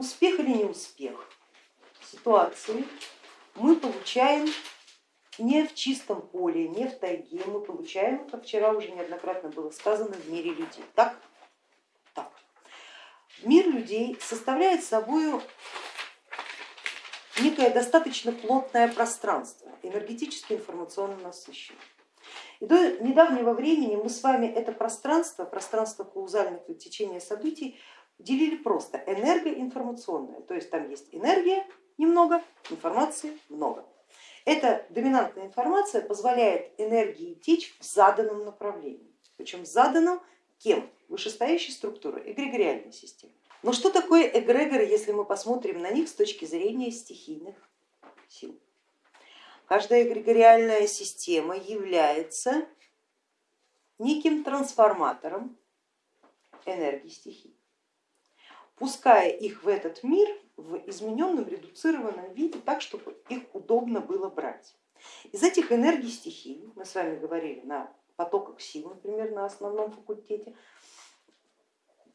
успех или не успех ситуации мы получаем не в чистом поле, не в тайге, мы получаем, как вчера уже неоднократно было сказано, в мире людей. Так? Так. Мир людей составляет собой некое достаточно плотное пространство, энергетически информационно насыщенное. И до недавнего времени мы с вами это пространство, пространство каузальных течения событий делили просто энергоинформационное, то есть там есть энергия немного, информации много. Эта доминантная информация позволяет энергии течь в заданном направлении, причем заданном кем? Вышестоящей структурой, эгрегориальной системы. Но что такое эгрегоры, если мы посмотрим на них с точки зрения стихийных сил? Каждая эгрегориальная система является неким трансформатором энергии стихий, пуская их в этот мир в измененном, редуцированном виде, так, чтобы их удобно было брать. Из этих энергий стихий, мы с вами говорили на потоках сил, например, на основном факультете,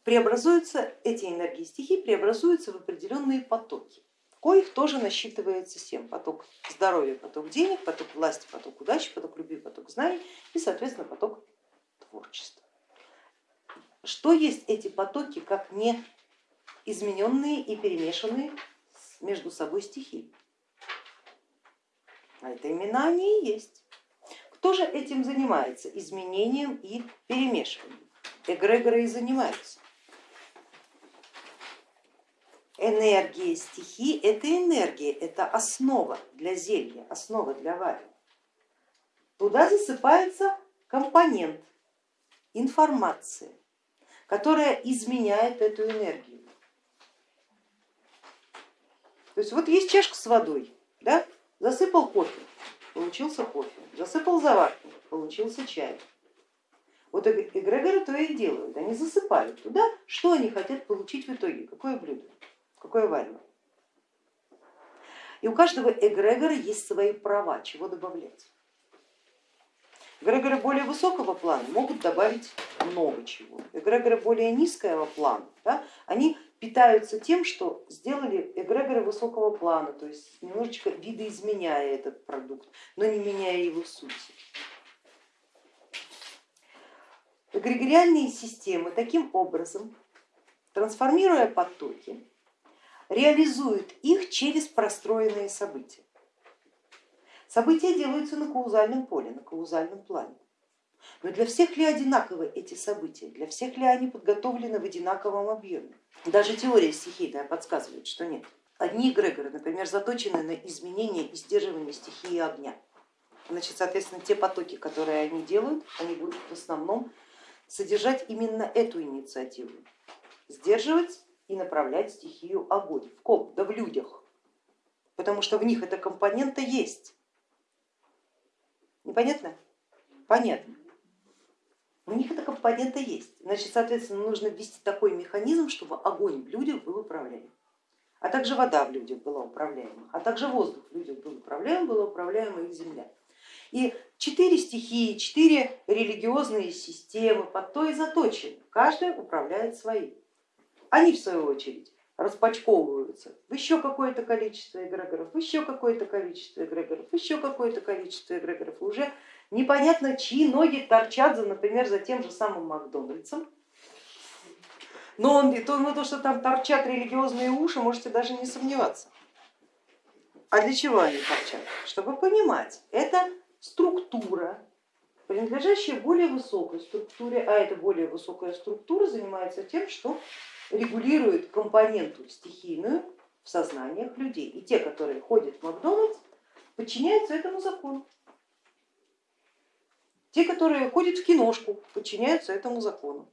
преобразуются, эти энергии стихий преобразуются в определенные потоки, коих тоже насчитывается семь. Поток здоровья, поток денег, поток власти, поток удачи, поток любви, поток знаний и, соответственно, поток творчества. Что есть эти потоки, как не измененные и перемешанные между собой стихии. А это имена они и есть. Кто же этим занимается? Изменением и перемешиванием. Эгрегоры и занимаются. Энергия стихии это энергия, это основа для зелья, основа для вари. Туда засыпается компонент, информация, которая изменяет эту энергию. То есть вот есть чашка с водой, да? засыпал кофе, получился кофе, засыпал заварку, получился чай. Вот эгрегоры то и делают, они засыпают туда, что они хотят получить в итоге, какое блюдо, какое варево. И у каждого эгрегора есть свои права, чего добавлять. Эгрегоры более высокого плана могут добавить много чего. Эгрегоры более низкого плана, да, они питаются тем, что сделали эгрегоры высокого плана, то есть немножечко видоизменяя этот продукт, но не меняя его сути. Эгрегориальные системы таким образом, трансформируя потоки, реализуют их через простроенные события. События делаются на каузальном поле, на каузальном плане. Но для всех ли одинаковы эти события? Для всех ли они подготовлены в одинаковом объеме? Даже теория стихийная подсказывает, что нет. Одни эгрегоры, например, заточены на изменение и сдерживание стихии огня. Значит, соответственно, те потоки, которые они делают, они будут в основном содержать именно эту инициативу. Сдерживать и направлять стихию огонь. В ком? Да в людях. Потому что в них эта компонента есть. Непонятно? Понятно. У них эта компонента есть. Значит, соответственно, нужно ввести такой механизм, чтобы огонь в людях был управляем, а также вода в людях была управляема, а также воздух в людях был управляем, была управляема их земля. И четыре стихии, четыре религиозные системы под то и заточены, каждая управляет своей. Они в свою очередь распачковываются в еще какое-то количество эгрегоров, еще какое-то количество эгрегоров, еще какое-то количество эгрегоров. Уже непонятно, чьи ноги торчат, за, например, за тем же самым Макдональдсом. Но он, то, ну, то, что там торчат религиозные уши, можете даже не сомневаться. А для чего они торчат? Чтобы понимать, это структура, принадлежащая более высокой структуре, а эта более высокая структура занимается тем, что регулирует компоненту стихийную в сознаниях людей. И те, которые ходят в Макдональдс, подчиняются этому закону. Те, которые ходят в киношку, подчиняются этому закону.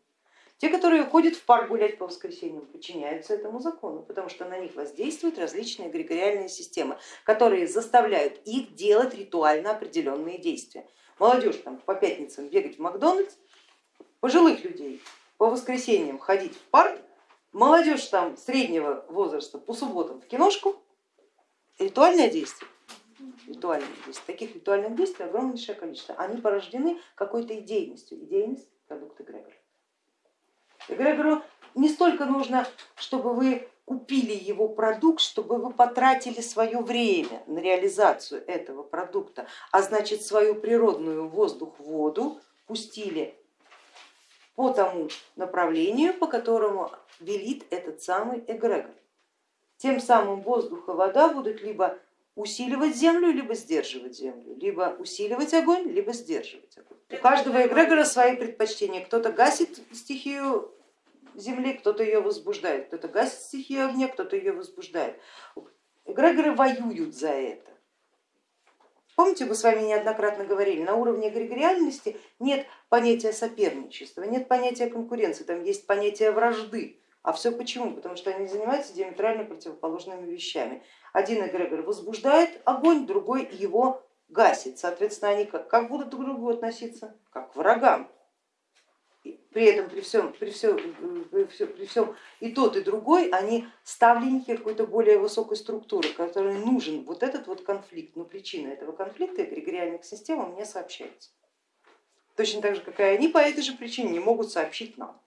Те, которые ходят в парк гулять по воскресеньям, подчиняются этому закону, потому что на них воздействуют различные эгрегориальные системы, которые заставляют их делать ритуально определенные действия. Молодежь там по пятницам бегать в Макдональдс, пожилых людей по воскресеньям ходить в парк, молодежь там среднего возраста по субботам в киношку, ритуальное действие ритуальных действий. Таких ритуальных действий огромнейшее количество. Они порождены какой-то идейностью. Идейность продукт эгрегора. Эгрегору не столько нужно, чтобы вы купили его продукт, чтобы вы потратили свое время на реализацию этого продукта, а значит свою природную воздух, воду пустили по тому направлению, по которому велит этот самый эгрегор. Тем самым воздух и вода будут либо усиливать землю, либо сдерживать землю, либо усиливать огонь, либо сдерживать огонь. У каждого эгрегора свои предпочтения. Кто-то гасит стихию земли, кто-то ее возбуждает, кто-то гасит стихию огня, кто-то ее возбуждает. Эгрегоры воюют за это. Помните, мы с вами неоднократно говорили, на уровне эгрегориальности нет понятия соперничества, нет понятия конкуренции, там есть понятие вражды. А все почему? Потому что они занимаются диаметрально противоположными вещами. Один эгрегор возбуждает огонь, другой его гасит. Соответственно, они как, как будут друг к другу относиться? Как к врагам при этом при всем, при всем, при всем, и тот, и другой, они ставленники какой-то более высокой структуры, которой нужен вот этот вот конфликт. Но причина этого конфликта эгрегориальных систем мне сообщается. Точно так же, как и они по этой же причине не могут сообщить нам,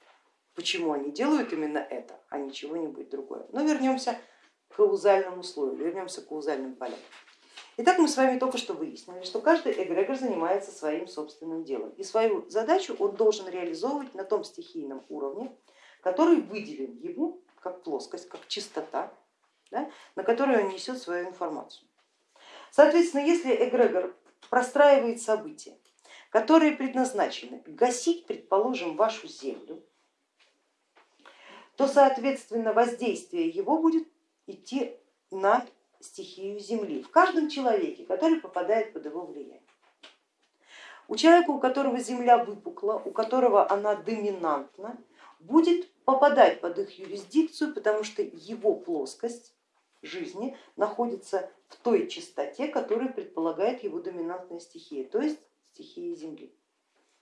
почему они делают именно это, а не чего-нибудь другое. Но вернемся каузальному слою, вернемся к каузальным полям. Итак, мы с вами только что выяснили, что каждый эгрегор занимается своим собственным делом и свою задачу он должен реализовывать на том стихийном уровне, который выделен ему как плоскость, как чистота, да, на которую он несет свою информацию. Соответственно, если эгрегор простраивает события, которые предназначены гасить, предположим, вашу землю, то, соответственно, воздействие его будет идти на стихию Земли в каждом человеке, который попадает под его влияние. У человека, у которого Земля выпукла, у которого она доминантна, будет попадать под их юрисдикцию, потому что его плоскость жизни находится в той частоте, которая предполагает его доминантная стихия, то есть стихия Земли.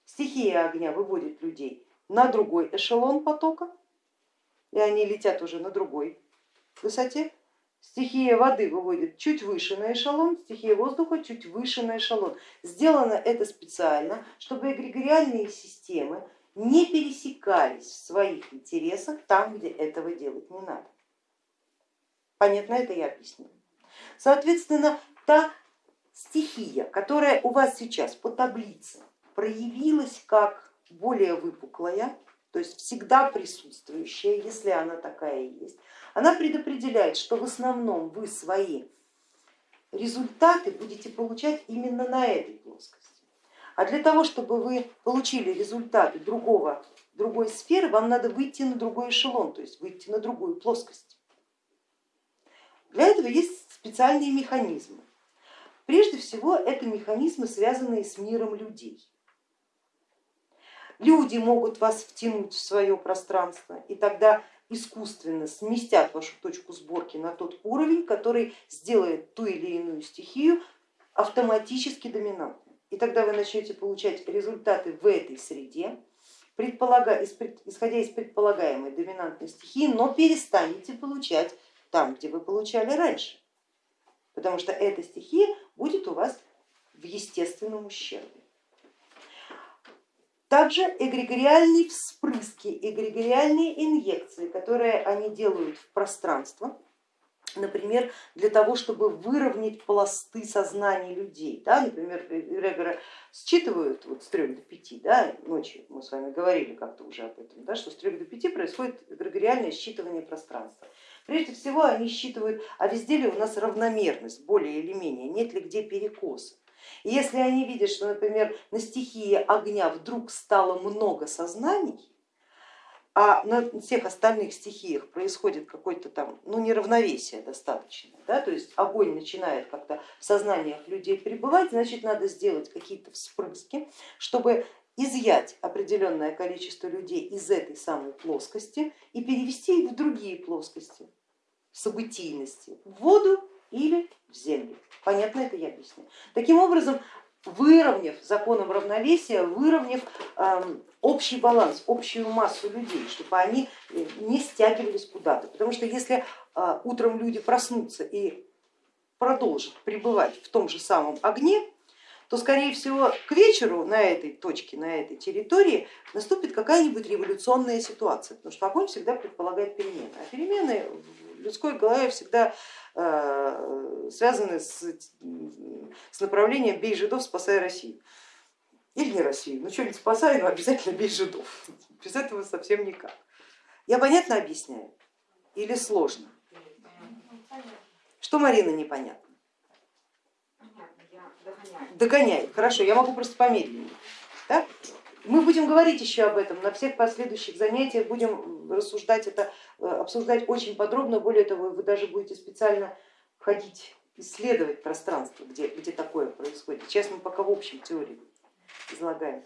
Стихия огня выводит людей на другой эшелон потока, и они летят уже на другой высоте, Стихия воды выводит чуть выше на эшелон, стихия воздуха чуть выше на эшелон. Сделано это специально, чтобы эгрегориальные системы не пересекались в своих интересах там, где этого делать не надо. Понятно это я объяснила. Соответственно, та стихия, которая у вас сейчас по таблице проявилась как более выпуклая, то есть всегда присутствующая, если она такая есть, она предопределяет, что в основном вы свои результаты будете получать именно на этой плоскости. А для того, чтобы вы получили результаты другого, другой сферы, вам надо выйти на другой эшелон, то есть выйти на другую плоскость. Для этого есть специальные механизмы. Прежде всего это механизмы, связанные с миром людей. Люди могут вас втянуть в свое пространство, и тогда искусственно сместят вашу точку сборки на тот уровень, который сделает ту или иную стихию автоматически доминантной. И тогда вы начнете получать результаты в этой среде, исходя из предполагаемой доминантной стихии, но перестанете получать там, где вы получали раньше, потому что эта стихия будет у вас в естественном ущербе. Также эгрегориальные вспрыски, эгрегориальные инъекции, которые они делают в пространство, например, для того, чтобы выровнять пласты сознания людей. Да? Например, эгрегоры считывают вот с 3 до 5 да, ночи, мы с вами говорили как-то уже об этом, да, что с 3 до 5 происходит эгрегориальное считывание пространства. Прежде всего они считывают, а везде ли у нас равномерность, более или менее, нет ли где перекоса. Если они видят, что, например, на стихии огня вдруг стало много сознаний, а на всех остальных стихиях происходит какое-то там ну, неравновесие достаточно, да, то есть огонь начинает как-то в сознаниях людей пребывать, значит надо сделать какие-то вспрыски, чтобы изъять определенное количество людей из этой самой плоскости и перевести их в другие плоскости событийности, в воду или в землю. Понятно это я объясню. Таким образом, выровняв законом равновесия, выровняв э, общий баланс, общую массу людей, чтобы они э, не стягивались куда-то. Потому что если э, утром люди проснутся и продолжат пребывать в том же самом огне, то скорее всего к вечеру на этой точке, на этой территории наступит какая-нибудь революционная ситуация, потому что огонь всегда предполагает перемены, а перемены в людской голове всегда связаны с, с направлением бей жидов, спасай Россию. Или не Россию, ну что-нибудь спасай, но обязательно бей жидов, без этого совсем никак. Я понятно объясняю или сложно? Что Марина непонятно? Догоняет. Хорошо, я могу просто помедленнее. Да? Мы будем говорить еще об этом на всех последующих занятиях, будем рассуждать это, э, обсуждать очень подробно. Более того, вы даже будете специально ходить, исследовать пространство, где, где такое происходит. Сейчас мы пока в общем теории излагаем.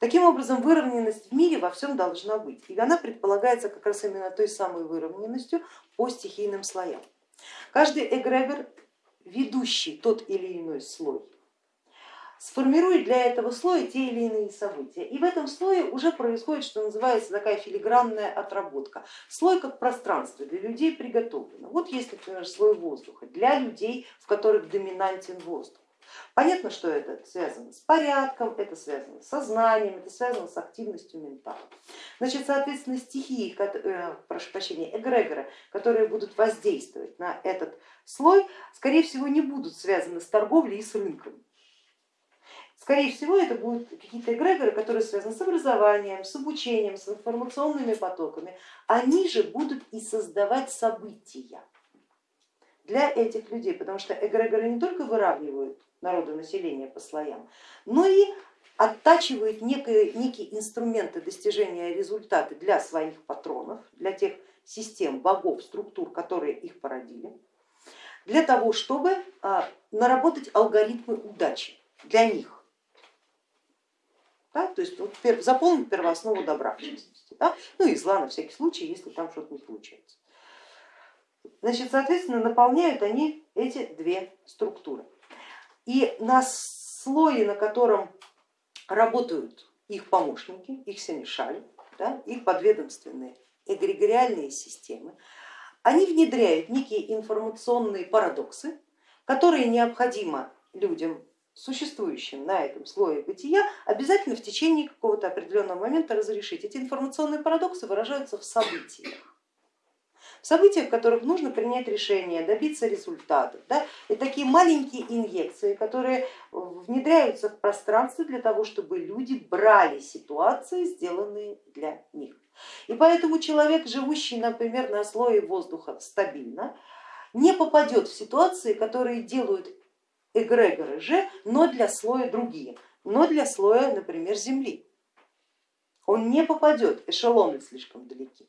Таким образом, выровненность в мире во всем должна быть. И она предполагается как раз именно той самой выровненностью по стихийным слоям. Каждый эгрегор, ведущий тот или иной слой, сформирует для этого слоя те или иные события. И в этом слое уже происходит, что называется, такая филигранная отработка. Слой как пространство для людей приготовлено. Вот есть, например, слой воздуха для людей, в которых доминантен воздух. Понятно, что это связано с порядком, это связано с сознанием, это связано с активностью ментала. Значит, соответственно, стихии, э, прошу прощения, эгрегоры, которые будут воздействовать на этот слой, скорее всего, не будут связаны с торговлей и с рынком. Скорее всего, это будут какие-то эгрегоры, которые связаны с образованием, с обучением, с информационными потоками. Они же будут и создавать события для этих людей, потому что эгрегоры не только выравнивают народонаселения по слоям, но и оттачивают некие, некие инструменты достижения результата для своих патронов, для тех систем, богов, структур, которые их породили, для того, чтобы а, наработать алгоритмы удачи для них. Да, то есть вот, заполнить первооснову добра, в частности, да, ну и зла на всякий случай, если там что-то не получается. Значит, соответственно, наполняют они эти две структуры. И на слое, на котором работают их помощники, их сенешаль, да, их подведомственные эгрегориальные системы, они внедряют некие информационные парадоксы, которые необходимо людям, существующим на этом слое бытия, обязательно в течение какого-то определенного момента разрешить. Эти информационные парадоксы выражаются в событиях события, в которых нужно принять решение, добиться результатов. Да? И такие маленькие инъекции, которые внедряются в пространство для того, чтобы люди брали ситуации, сделанные для них. И поэтому человек, живущий, например, на слое воздуха стабильно, не попадет в ситуации, которые делают эгрегоры же, но для слоя другие, но для слоя, например, Земли. Он не попадет, эшелоны слишком далеки.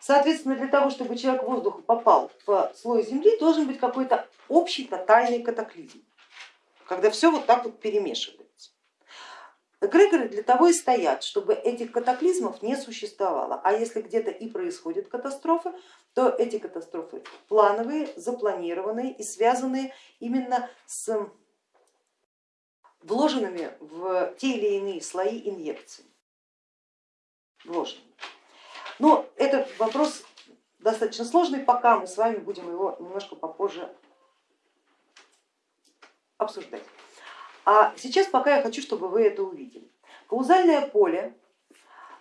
Соответственно, для того, чтобы человек воздуха попал в слой земли, должен быть какой-то общий тотальный катаклизм, когда все вот так вот перемешивается. Эгрегоры для того и стоят, чтобы этих катаклизмов не существовало. А если где-то и происходят катастрофы, то эти катастрофы плановые, запланированные и связанные именно с вложенными в те или иные слои инъекций. Вложенными. Но этот вопрос достаточно сложный, пока мы с вами будем его немножко попозже обсуждать. А сейчас пока я хочу, чтобы вы это увидели. Каузальное поле,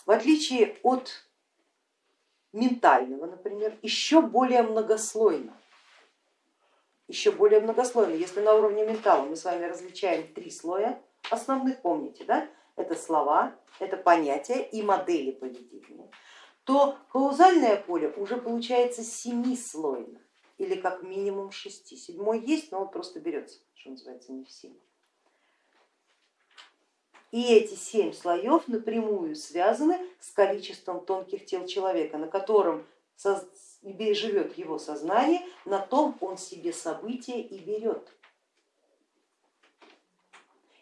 в отличие от ментального, например, еще более многослойно. Еще более многослойно. Если на уровне ментала мы с вами различаем три слоя основных, помните, да? это слова, это понятия и модели поведения, то каузальное поле уже получается семислойно или как минимум шести. Седьмой есть, но он просто берется, что называется, не в семь. И эти семь слоев напрямую связаны с количеством тонких тел человека, на котором живет его сознание, на том он себе события и берет.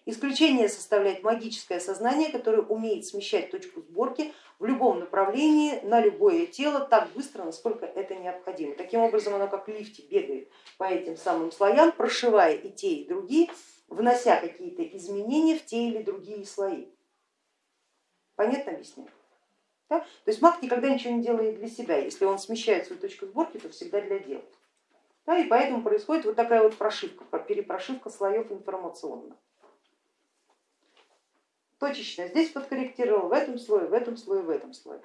Исключение составляет магическое сознание, которое умеет смещать точку сборки в любом направлении на любое тело так быстро, насколько это необходимо. Таким образом оно как в лифте бегает по этим самым слоям, прошивая и те, и другие, внося какие-то изменения в те или другие слои. Понятно объясняю? Да? То есть маг никогда ничего не делает для себя, если он смещает свою точку сборки, то всегда для дела. Да, и поэтому происходит вот такая вот прошивка, перепрошивка слоев информационно. Точечно здесь подкорректировал, в этом слое, в этом слое, в этом слое.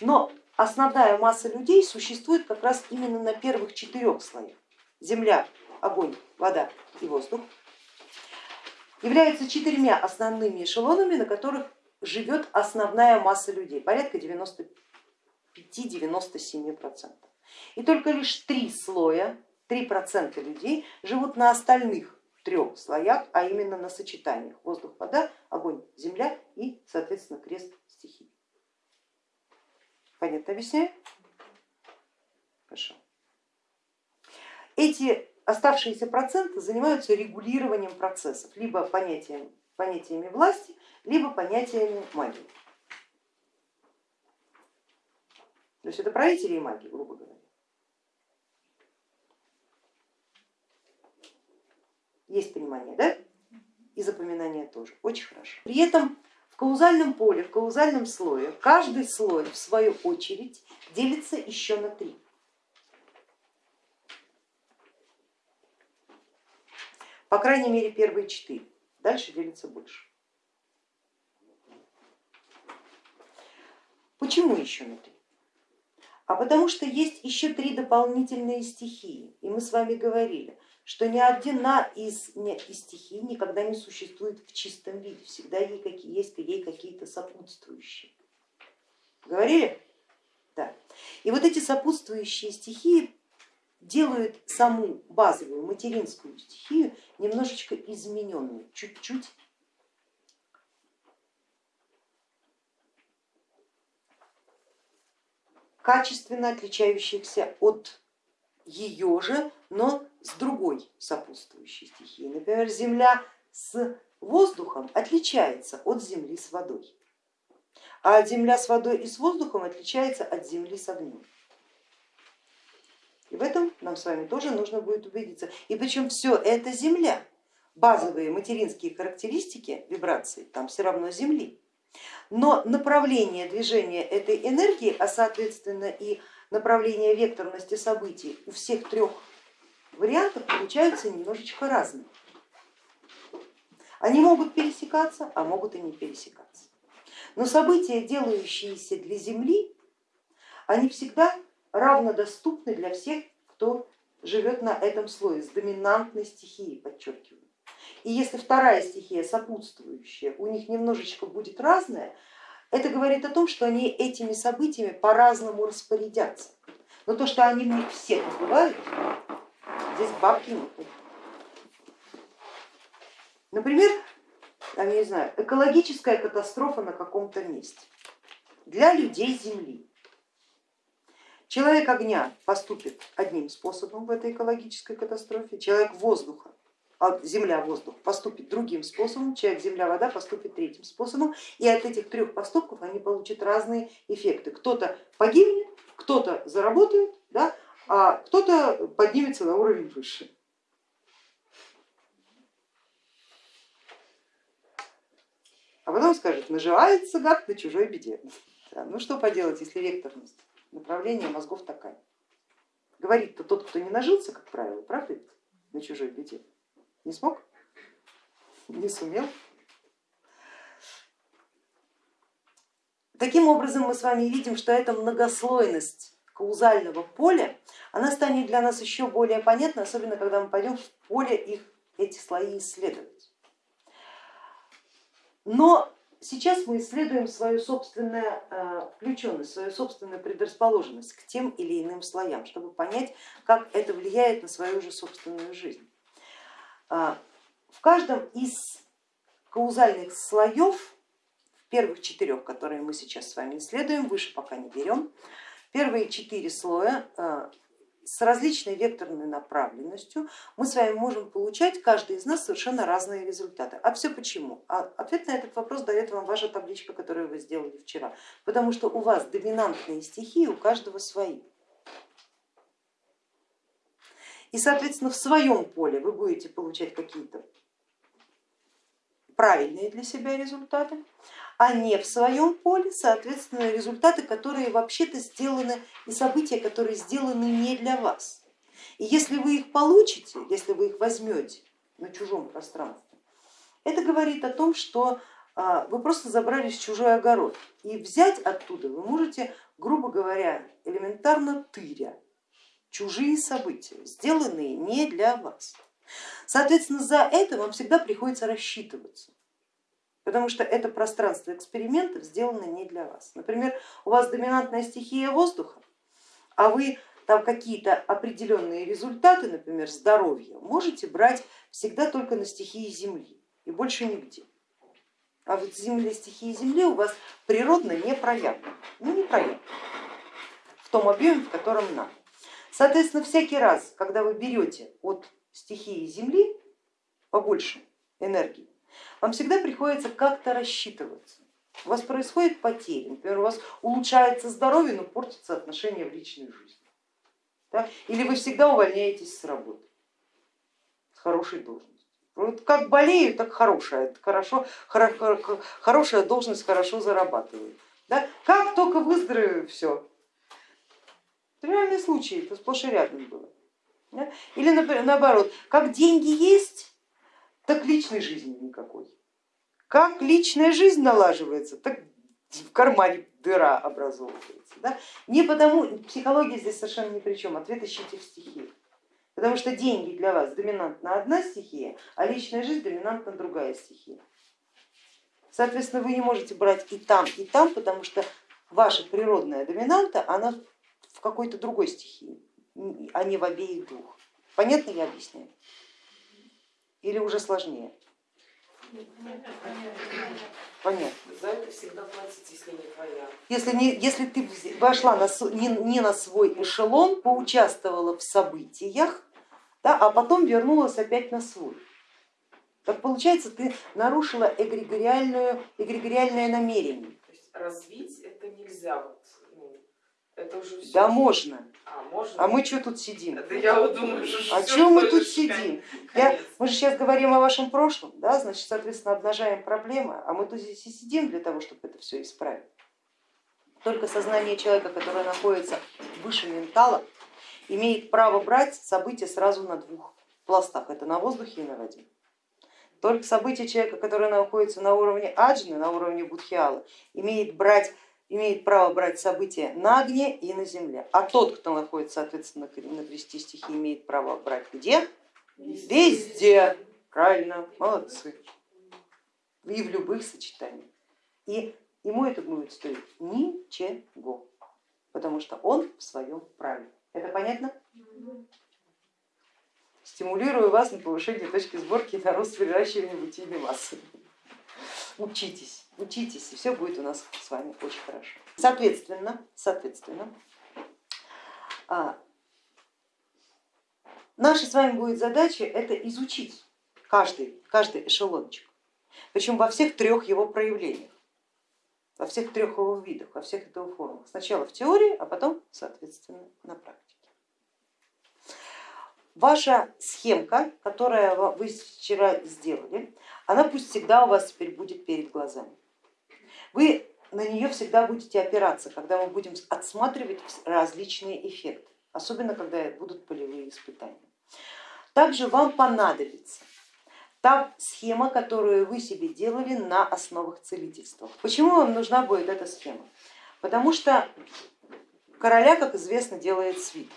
Но основная масса людей существует как раз именно на первых четырех слоях. Земля, огонь, вода и воздух являются четырьмя основными эшелонами, на которых живет основная масса людей, порядка 95-97%. И только лишь три слоя, 3% людей живут на остальных трех слоях, а именно на сочетаниях воздух, вода, огонь, земля и, соответственно, крест стихий. Понятно объясняю? Хорошо. Эти оставшиеся проценты занимаются регулированием процессов, либо понятием, понятиями власти, либо понятиями магии. То есть это правители и маги, грубо говоря. Есть понимание, да? И запоминание тоже. Очень хорошо. При этом в каузальном поле, в каузальном слое, каждый слой в свою очередь делится еще на три. По крайней мере первые четыре, дальше делится больше. Почему еще на три? А потому что есть еще три дополнительные стихии, и мы с вами говорили, что ни одна из, из стихий никогда не существует в чистом виде, всегда ей какие, есть ей какие-то сопутствующие. Говорили? Да. И вот эти сопутствующие стихии делают саму базовую материнскую стихию немножечко измененной, чуть-чуть качественно отличающихся от ее же, но с другой сопутствующей стихией. Например, земля с воздухом отличается от земли с водой, а земля с водой и с воздухом отличается от земли с огнем. И в этом нам с вами тоже нужно будет убедиться. И причем все это земля, базовые материнские характеристики вибрации там все равно земли но направление движения этой энергии, а соответственно и направление векторности событий у всех трех вариантов получаются немножечко разные. Они могут пересекаться, а могут и не пересекаться. Но события, делающиеся для Земли, они всегда равнодоступны для всех, кто живет на этом слое с доминантной стихией, подчеркиваю. И если вторая стихия сопутствующая у них немножечко будет разная, это говорит о том, что они этими событиями по-разному распорядятся. Но то, что они в них всех бывают, здесь бабки нет. Например, я не знаю, экологическая катастрофа на каком-то месте для людей Земли. Человек огня поступит одним способом в этой экологической катастрофе, человек воздуха а земля, воздух поступит другим способом, человек, земля, вода поступит третьим способом, и от этих трех поступков они получат разные эффекты. Кто-то погибнет, кто-то заработает, да, а кто-то поднимется на уровень выше. А потом скажет, наживается гад на чужой беде. Да, ну что поделать, если векторность направления мозгов такая. Говорит-то тот, кто не нажился, как правило, правда, на чужой беде. Не смог? Не сумел? Таким образом мы с вами видим, что эта многослойность каузального поля, она станет для нас еще более понятна, особенно когда мы пойдем в поле их, эти слои исследовать. Но сейчас мы исследуем свою собственную э, включенность, свою собственную предрасположенность к тем или иным слоям, чтобы понять, как это влияет на свою же собственную жизнь. А, в каждом из каузальных слоев, в первых четырех, которые мы сейчас с вами исследуем, выше пока не берем, первые четыре слоя а, с различной векторной направленностью мы с вами можем получать, каждый из нас, совершенно разные результаты. А все почему? А ответ на этот вопрос дает вам ваша табличка, которую вы сделали вчера, потому что у вас доминантные стихии, у каждого свои. И, соответственно, в своем поле вы будете получать какие-то правильные для себя результаты, а не в своем поле, соответственно, результаты, которые вообще-то сделаны и события, которые сделаны не для вас. И если вы их получите, если вы их возьмете на чужом пространстве, это говорит о том, что а, вы просто забрались в чужой огород. И взять оттуда вы можете, грубо говоря, элементарно тыря чужие события, сделанные не для вас. Соответственно, за это вам всегда приходится рассчитываться, потому что это пространство экспериментов сделано не для вас. Например, у вас доминантная стихия воздуха, а вы там какие-то определенные результаты, например, здоровья, можете брать всегда только на стихии Земли и больше нигде. А вот земля, стихии Земли у вас природно не проявлена, ну не проявлена в том объеме, в котором надо. Соответственно, всякий раз, когда вы берете от стихии Земли побольше энергии, вам всегда приходится как-то рассчитываться. У вас происходит потери, например, у вас улучшается здоровье, но портится отношения в личной жизни. Да? Или вы всегда увольняетесь с работы, с хорошей должностью. Вот как болею, так хорошая, хорошо, хорошая должность хорошо зарабатываю. Да? Как только выздоровею, все. Реальный случай, это сплошь и рядом было. Или наоборот, как деньги есть, так личной жизни никакой. Как личная жизнь налаживается, так в кармане дыра образовывается. Да? Не потому, психология здесь совершенно ни при чем, ответ ищите в стихии. Потому что деньги для вас доминантна одна стихия, а личная жизнь доминантна другая стихия. Соответственно, вы не можете брать и там, и там, потому что ваша природная доминанта, она в какой-то другой стихии а не в обеих двух. Понятно я объясняю? Или уже сложнее? Понятно. За это всегда платить, если не твоя. Если, не, если ты вошла на, не, не на свой эшелон, поучаствовала в событиях, да, а потом вернулась опять на свой. Так получается, ты нарушила эгрегориальную, эгрегориальное намерение. То есть развить это нельзя. Вот, это уже все. Да можно. А, можно? а мы что тут сидим? Это я вот думаю, что а что мы тут сидим? Я, мы же сейчас говорим о вашем прошлом, да, значит, соответственно, обнажаем проблемы, а мы тут здесь и сидим для того, чтобы это все исправить. Только сознание человека, которое находится выше ментала, имеет право брать события сразу на двух пластах, это на воздухе и на воде. Только события человека, который находится на уровне аджны, на уровне будхиала, имеет брать имеет право брать события на огне и на земле. А тот, кто находится, соответственно, на кресте стихии, имеет право брать где? Везде. Правильно, молодцы. И в любых сочетаниях. И ему это будет стоить ничего, потому что он в своем праве. Это понятно? Стимулирую вас на повышение точки сборки на рост приращивания бутийной массы. Учитесь учитесь, и все будет у нас с вами очень хорошо. Соответственно, соответственно, а, наша с вами будет задача это изучить каждый, каждый эшелончик, причем во всех трех его проявлениях, во всех трех его видах, во всех его формах. Сначала в теории, а потом, соответственно, на практике. Ваша схемка, которую вы вчера сделали, она пусть всегда у вас теперь будет перед глазами. Вы на нее всегда будете опираться, когда мы будем отсматривать различные эффекты, особенно когда будут полевые испытания. Также вам понадобится та схема, которую вы себе делали на основах целительства. Почему вам нужна будет эта схема? Потому что короля, как известно, делает свит.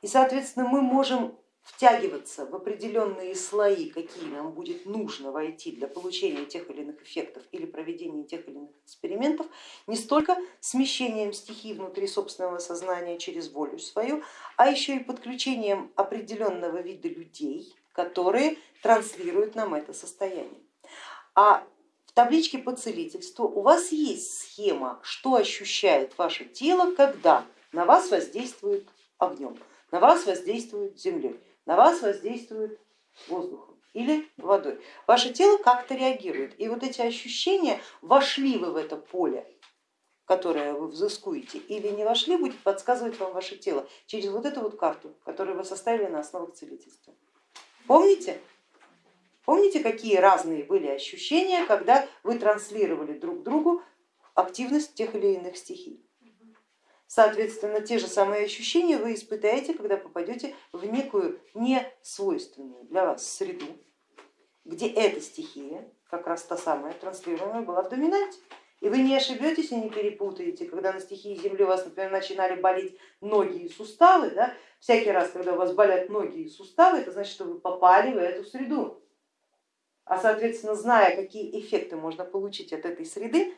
И, соответственно, мы можем втягиваться в определенные слои, какие нам будет нужно войти для получения тех или иных эффектов или проведения тех или иных экспериментов, не столько смещением стихий внутри собственного сознания через волю свою, а еще и подключением определенного вида людей, которые транслируют нам это состояние. А в табличке по целительству у вас есть схема, что ощущает ваше тело, когда на вас воздействует огнем, на вас воздействует землей на вас воздействует воздухом или водой. Ваше тело как-то реагирует, и вот эти ощущения, вошли вы в это поле, которое вы взыскуете, или не вошли, будет подсказывать вам ваше тело через вот эту вот карту, которую вы составили на основах целительства. Помните? Помните, какие разные были ощущения, когда вы транслировали друг другу активность тех или иных стихий? Соответственно, те же самые ощущения вы испытаете, когда попадете в некую несвойственную для вас среду, где эта стихия, как раз та самая транслируемая, была в доминанте. И вы не ошибетесь и не перепутаете, когда на стихии Земли у вас, например, начинали болеть ноги и суставы, да, всякий раз, когда у вас болят ноги и суставы, это значит, что вы попали в эту среду. А соответственно, зная, какие эффекты можно получить от этой среды,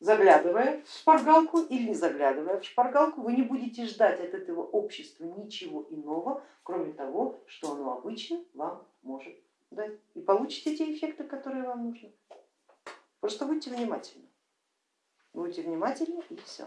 заглядывая в шпаргалку или не заглядывая в шпаргалку, вы не будете ждать от этого общества ничего иного, кроме того, что оно обычно вам может дать. И получите те эффекты, которые вам нужны. Просто будьте внимательны. Будьте внимательны и все.